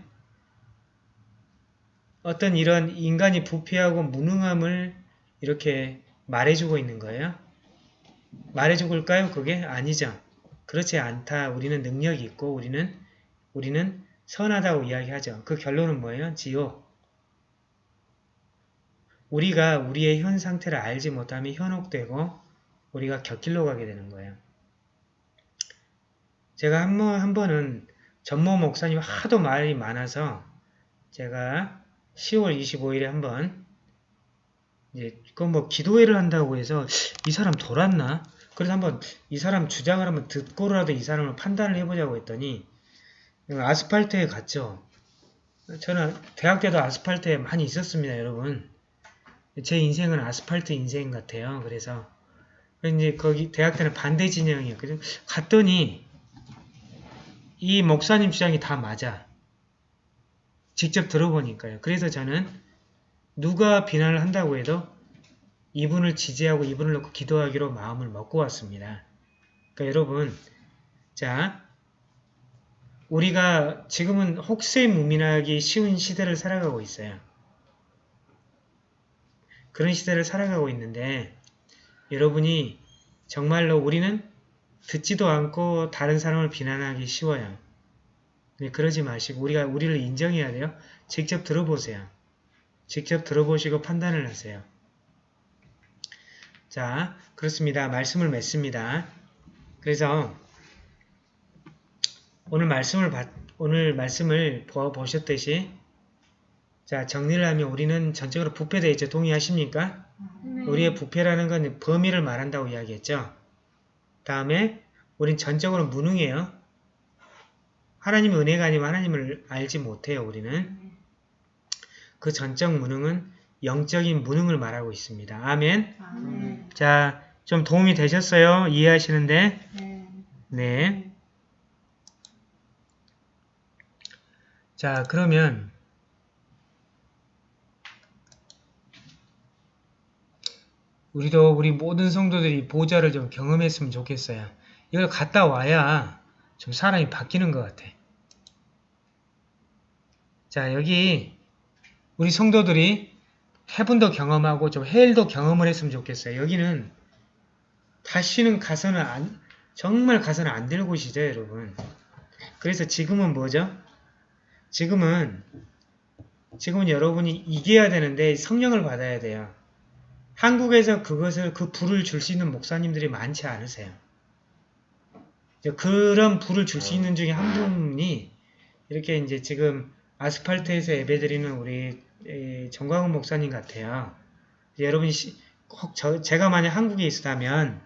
어떤 이런 인간이 부패하고 무능함을 이렇게 말해주고 있는 거예요. 말해줄까요? 그게 아니죠. 그렇지 않다. 우리는 능력이 있고 우리는 우리는 선하다고 이야기하죠. 그 결론은 뭐예요? 지옥. 우리가 우리의 현 상태를 알지 못하면 현혹되고 우리가 곁길로 가게 되는 거예요. 제가 한 번, 한 번은 전모 목사님 하도 말이 많아서 제가 10월 25일에 한번 이제 그뭐 기도회를 한다고 해서 이 사람 돌았나? 그래서 한번 이 사람 주장을 한번 듣고라도 이 사람을 판단을 해보자고 했더니 아스팔트에 갔죠. 저는 대학 때도 아스팔트에 많이 있었습니다, 여러분. 제 인생은 아스팔트 인생 같아요. 그래서 이제 거기 대학 때는 반대. 그래서 갔더니 이 목사님 주장이 다 맞아. 직접 들어보니까요. 그래서 저는 누가 비난을 한다고 해도 이분을 지지하고 이분을 놓고 기도하기로 마음을 먹고 왔습니다. 그러니까 여러분, 자, 우리가 지금은 혹세무민하기 쉬운 시대를 살아가고 있어요. 그런 시대를 살아가고 있는데 여러분이 정말로 우리는 듣지도 않고 다른 사람을 비난하기 쉬워요. 네, 그러지 마시고 우리가 우리를 인정해야 돼요. 직접 들어보세요. 직접 들어보시고 판단을 하세요. 자, 그렇습니다. 말씀을 맺습니다. 그래서 오늘 말씀을 받, 오늘 말씀을 보, 보셨듯이 자 정리를 하면 우리는 전적으로 부패되어 있죠. 동의하십니까? 우리의 부패라는 건 범위를 말한다고 이야기했죠. 다음에 우린 전적으로 무능해요. 하나님의 은혜가 아니면 하나님을 알지 못해요. 우리는. 그 전적 무능은 영적인 무능을 말하고 있습니다. 아멘. 아멘. 자, 좀 도움이 되셨어요? 이해하시는데? 네. 네. 자, 그러면 우리도 우리 모든 성도들이 보좌를 좀 경험했으면 좋겠어요. 이걸 갔다 와야 좀 사람이 바뀌는 것 같아. 자, 여기 우리 성도들이 해분도 경험하고 좀 헬도 경험을 했으면 좋겠어요. 여기는 다시는 가서는 안, 정말 가서는 안 될 곳이죠, 여러분. 그래서 지금은 뭐죠? 지금은 지금은 여러분이 이겨야 되는데 성령을 받아야 돼요. 한국에서 그것을 그 불을 줄 수 있는 목사님들이 많지 않으세요. 그런 불을 줄 수 있는 중에 한 분이 이렇게 이제 지금 아스팔트에서 예배드리는 우리 에, 정광훈 목사님 같아요. 이제 여러분이 시- 꼭 저, 제가 만약 한국에 있었다면